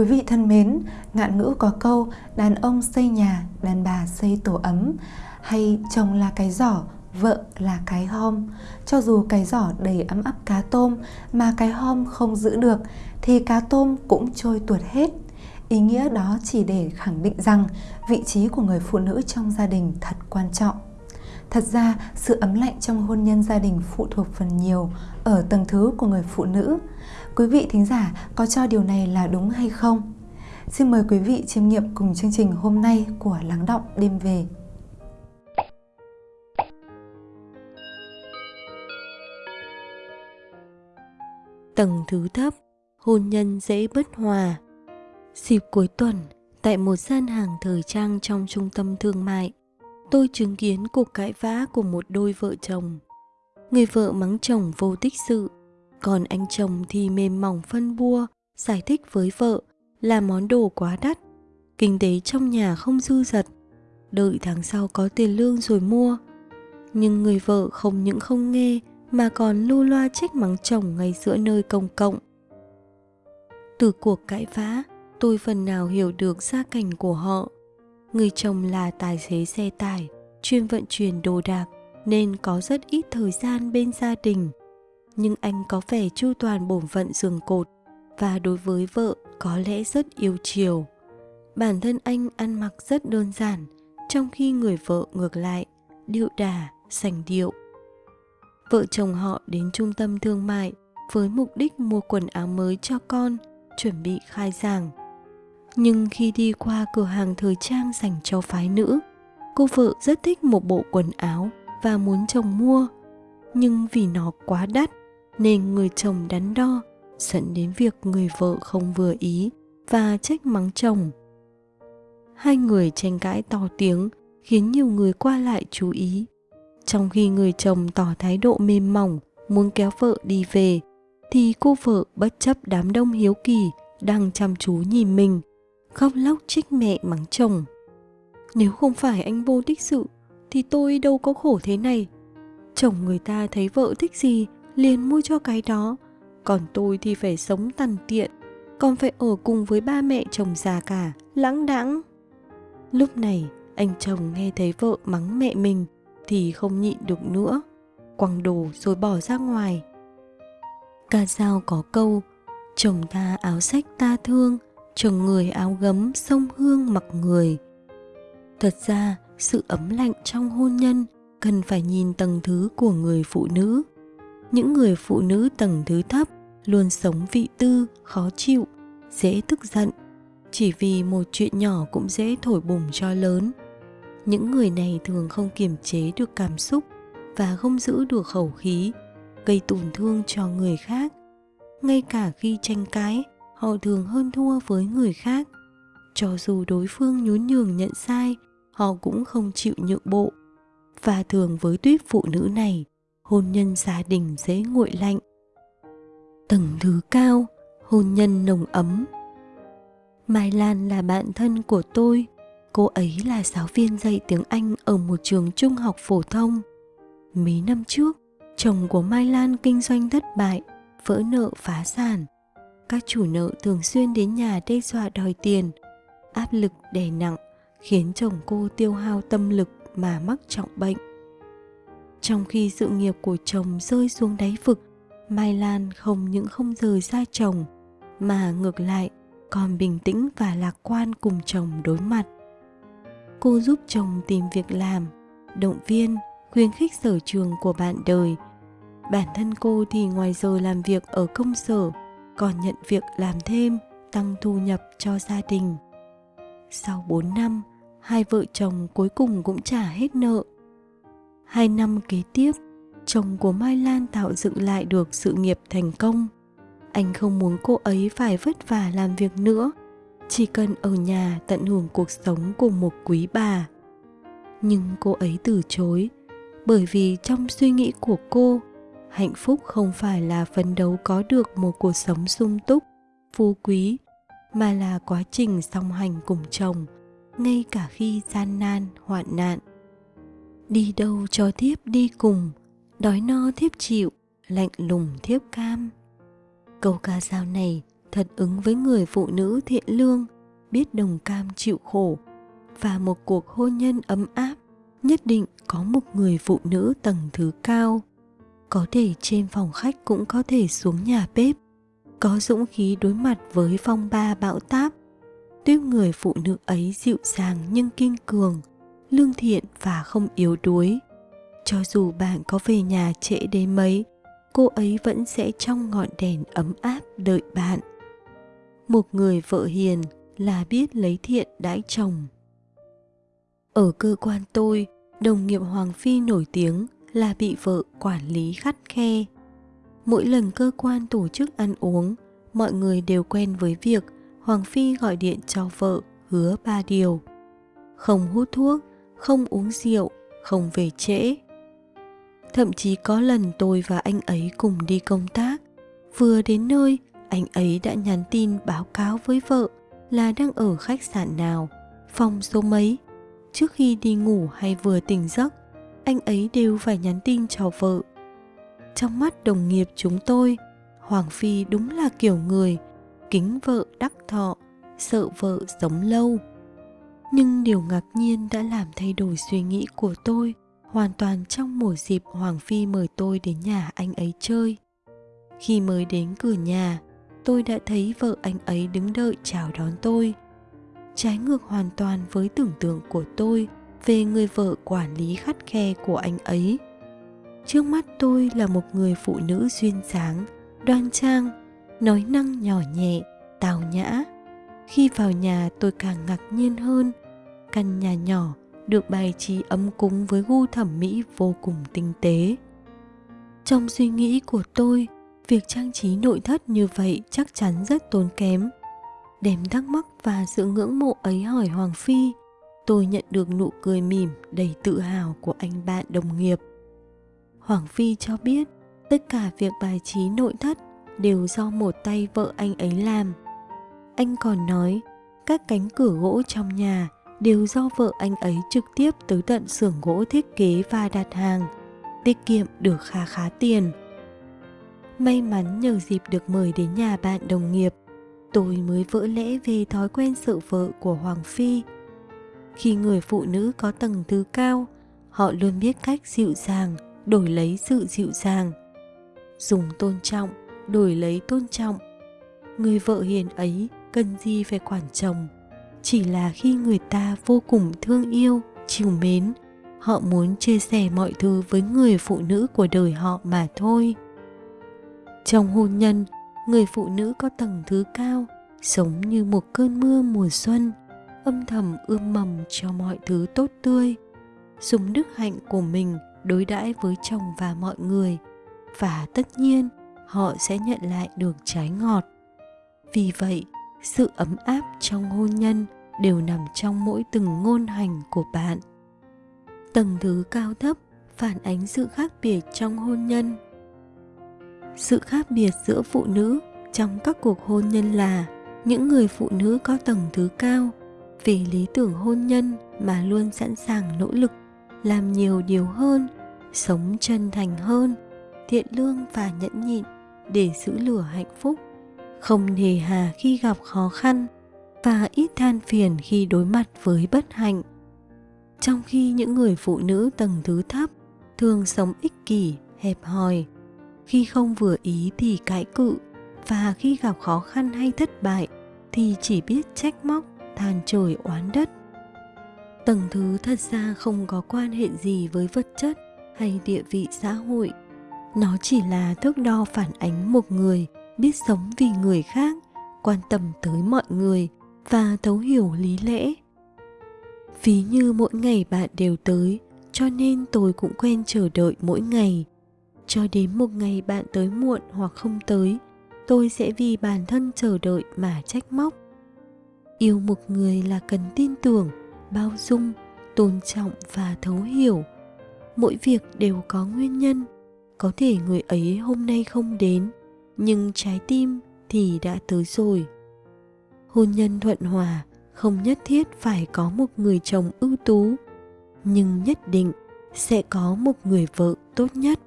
Quý vị thân mến, ngạn ngữ có câu đàn ông xây nhà, đàn bà xây tổ ấm hay chồng là cái giỏ, vợ là cái hom. Cho dù cái giỏ đầy ấm áp cá tôm mà cái hom không giữ được thì cá tôm cũng trôi tuột hết. Ý nghĩa đó chỉ để khẳng định rằng vị trí của người phụ nữ trong gia đình thật quan trọng. Thật ra, sự ấm lạnh trong hôn nhân gia đình phụ thuộc phần nhiều ở tầng thứ của người phụ nữ. Quý vị thính giả có cho điều này là đúng hay không? Xin mời quý vị chiêm nghiệm cùng chương trình hôm nay của Lắng Động Đêm Về. Tầng thứ thấp, hôn nhân dễ bất hòa. Dịp cuối tuần, tại một gian hàng thời trang trong trung tâm thương mại, tôi chứng kiến cuộc cãi vã của một đôi vợ chồng. Người vợ mắng chồng vô tích sự, còn anh chồng thì mềm mỏng phân bua, giải thích với vợ là món đồ quá đắt, kinh tế trong nhà không dư dật, đợi tháng sau có tiền lương rồi mua. Nhưng người vợ không những không nghe mà còn lưu loa trách mắng chồng ngay giữa nơi công cộng. Từ cuộc cãi vã, tôi phần nào hiểu được gia cảnh của họ. Người chồng là tài xế xe tải, chuyên vận chuyển đồ đạc nên có rất ít thời gian bên gia đình. Nhưng anh có vẻ chu toàn bổn phận giường cột và đối với vợ có lẽ rất yêu chiều. Bản thân anh ăn mặc rất đơn giản, trong khi người vợ ngược lại, điệu đà, sành điệu. Vợ chồng họ đến trung tâm thương mại với mục đích mua quần áo mới cho con, chuẩn bị khai giảng. Nhưng khi đi qua cửa hàng thời trang dành cho phái nữ, cô vợ rất thích một bộ quần áo và muốn chồng mua. Nhưng vì nó quá đắt nên người chồng đắn đo dẫn đến việc người vợ không vừa ý và trách mắng chồng. Hai người tranh cãi to tiếng khiến nhiều người qua lại chú ý. Trong khi người chồng tỏ thái độ mềm mỏng muốn kéo vợ đi về thì cô vợ bất chấp đám đông hiếu kỳ đang chăm chú nhìn mình khóc lóc trách mẹ mắng chồng. Nếu không phải anh vô tích sự, thì tôi đâu có khổ thế này. Chồng người ta thấy vợ thích gì, liền mua cho cái đó còn tôi thì phải sống tằn tiện, còn phải ở cùng với ba mẹ chồng già cả, lãng đãng lúc này, anh chồng nghe thấy vợ mắng mẹ mình, thì không nhịn được nữa, quăng đồ rồi bỏ ra ngoài ca dao có câu, chồng ta áo sách ta thương chồng người áo gấm sông hương mặc người thật ra sự ấm lạnh trong hôn nhân cần phải nhìn tầng thứ của người phụ nữ những người phụ nữ tầng thứ thấp luôn sống vị tư, khó chịu, dễ tức giận, chỉ vì một chuyện nhỏ cũng dễ thổi bùng cho lớn. Những người này thường không kiềm chế được cảm xúc và không giữ được khẩu khí, gây tổn thương cho người khác. Ngay cả khi tranh cãi, họ thường hơn thua với người khác. Cho dù đối phương nhún nhường nhận sai, họ cũng không chịu nhượng bộ. Và thường với tuyết phụ nữ này, hôn nhân gia đình dễ nguội lạnh. Tầng thứ cao hôn nhân nồng ấm. Mai lan là bạn thân của tôi. Cô ấy là giáo viên dạy tiếng anh ở một trường trung học phổ thông. Mấy năm trước chồng của mai lan kinh doanh thất bại vỡ nợ phá sản các chủ nợ thường xuyên đến nhà đe dọa đòi tiền, áp lực đè nặng, khiến chồng cô tiêu hao tâm lực mà mắc trọng bệnh. Trong khi sự nghiệp của chồng rơi xuống đáy vực, mai lan không những không rời xa chồng, mà ngược lại còn bình tĩnh và lạc quan cùng chồng đối mặt. Cô giúp chồng tìm việc làm, động viên, khuyến khích sở trường của bạn đời. Bản thân cô thì ngoài giờ làm việc ở công sở còn nhận việc làm thêm tăng thu nhập cho gia đình sau 4 năm hai vợ chồng cuối cùng cũng trả hết nợ hai năm kế tiếp chồng của Mai Lan tạo dựng lại được sự nghiệp thành công. Anh không muốn cô ấy phải vất vả làm việc nữa, chỉ cần ở nhà tận hưởng cuộc sống của một quý bà. Nhưng cô ấy từ chối, bởi vì trong suy nghĩ của cô, hạnh phúc không phải là phấn đấu có được một cuộc sống sung túc, phú quý, mà là quá trình song hành cùng chồng, ngay cả khi gian nan, hoạn nạn. Đi đâu cho tiếp đi cùng, đói no thiếp chịu lạnh lùng thiếp cam câu ca dao này thật ứng với người phụ nữ thiện lương biết đồng cam chịu khổ và một cuộc hôn nhân ấm áp nhất định có một người phụ nữ tầng thứ cao có thể trên phòng khách cũng có thể xuống nhà bếp, có dũng khí đối mặt với phong ba bão táp. Tuyết người phụ nữ ấy dịu dàng nhưng kiên cường, lương thiện và không yếu đuối. Cho dù bạn có về nhà trễ đến mấy, cô ấy vẫn sẽ trong ngọn đèn ấm áp đợi bạn. Một người vợ hiền là biết lấy thiện đãi chồng. Ở cơ quan tôi, đồng nghiệp hoàng phi nổi tiếng là bị vợ quản lý khắt khe. Mỗi lần cơ quan tổ chức ăn uống, mọi người đều quen với việc hoàng phi gọi điện cho vợ hứa ba điều. Không hút thuốc, không uống rượu, không về trễ. Thậm chí có lần tôi và anh ấy cùng đi công tác. Vừa đến nơi, anh ấy đã nhắn tin báo cáo với vợ là đang ở khách sạn nào, phòng số mấy, trước khi đi ngủ hay vừa tỉnh giấc anh ấy đều phải nhắn tin cho vợ. Trong mắt đồng nghiệp chúng tôi, hoàng phi đúng là kiểu người, kính vợ đắc thọ, sợ vợ sống lâu. Nhưng điều ngạc nhiên đã làm thay đổi suy nghĩ của tôi, hoàn toàn trong mùa dịp hoàng phi mời tôi đến nhà anh ấy chơi. Khi mới đến cửa nhà, tôi đã thấy vợ anh ấy đứng đợi chào đón tôi. Trái ngược hoàn toàn với tưởng tượng của tôi về người vợ quản lý khắt khe của anh ấy. Trước mắt tôi là một người phụ nữ duyên dáng, đoan trang, nói năng nhỏ nhẹ, tào nhã. Khi vào nhà tôi càng ngạc nhiên hơn. Căn nhà nhỏ được bài trí ấm cúng với gu thẩm mỹ vô cùng tinh tế. Trong suy nghĩ của tôi, việc trang trí nội thất như vậy chắc chắn rất tốn kém. Đem thắc mắc và sự ngưỡng mộ ấy hỏi hoàng phi tôi nhận được nụ cười mỉm đầy tự hào của anh bạn đồng nghiệp. Hoàng phi cho biết, tất cả việc bài trí nội thất đều do một tay vợ anh ấy làm. Anh còn nói, các cánh cửa gỗ trong nhà đều do vợ anh ấy trực tiếp tới tận xưởng gỗ thiết kế và đặt hàng, tiết kiệm được khá khá tiền. May mắn nhờ dịp được mời đến nhà bạn đồng nghiệp, tôi mới vỡ lẽ về thói quen sợ vợ của hoàng phi khi người phụ nữ có tầng thứ cao, họ luôn biết cách dịu dàng, đổi lấy sự dịu dàng. Dùng tôn trọng, đổi lấy tôn trọng. Người vợ hiền ấy cần gì phải quản chồng? Chỉ là khi người ta vô cùng thương yêu, chiều mến, họ muốn chia sẻ mọi thứ với người phụ nữ của đời họ mà thôi. Trong hôn nhân, người phụ nữ có tầng thứ cao, sống như một cơn mưa mùa xuân âm thầm ươm mầm cho mọi thứ tốt tươi, dùng đức hạnh của mình đối đãi với chồng và mọi người, và tất nhiên họ sẽ nhận lại được trái ngọt. Vì vậy, sự ấm áp trong hôn nhân đều nằm trong mỗi từng ngôn hành của bạn. Tầng thứ cao thấp phản ánh sự khác biệt trong hôn nhân. Sự khác biệt giữa phụ nữ trong các cuộc hôn nhân là những người phụ nữ có tầng thứ cao vì lý tưởng hôn nhân mà luôn sẵn sàng nỗ lực, làm nhiều điều hơn, sống chân thành hơn, thiện lương và nhẫn nhịn để giữ lửa hạnh phúc, không nề hà khi gặp khó khăn và ít than phiền khi đối mặt với bất hạnh. Trong khi những người phụ nữ tầng thứ thấp thường sống ích kỷ, hẹp hòi, khi không vừa ý thì cãi cự và khi gặp khó khăn hay thất bại thì chỉ biết trách móc than trời oán đất. Tầng thứ thật ra không có quan hệ gì với vật chất hay địa vị xã hội. Nó chỉ là thước đo phản ánh một người, biết sống vì người khác, quan tâm tới mọi người và thấu hiểu lý lẽ. Ví như mỗi ngày bạn đều tới, cho nên tôi cũng quen chờ đợi mỗi ngày. Cho đến một ngày bạn tới muộn hoặc không tới, tôi sẽ vì bản thân chờ đợi mà trách móc yêu một người là cần tin tưởng, bao dung, tôn trọng và thấu hiểu. Mỗi việc đều có nguyên nhân. Có thể người ấy hôm nay không đến, nhưng trái tim thì đã tới rồi. Hôn nhân thuận hòa, không nhất thiết phải có một người chồng ưu tú, nhưng nhất định sẽ có một người vợ tốt nhất.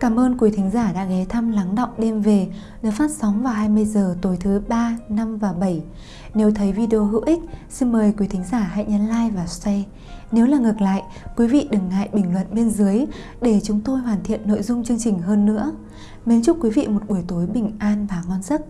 Cảm ơn quý thính giả đã ghé thăm Lắng Động Đêm Về được phát sóng vào 20 giờ tối thứ 3, 5 và 7. Nếu thấy video hữu ích, xin mời quý thính giả hãy nhấn like và share. Nếu là ngược lại, quý vị đừng ngại bình luận bên dưới để chúng tôi hoàn thiện nội dung chương trình hơn nữa. Mến chúc quý vị một buổi tối bình an và ngon giấc.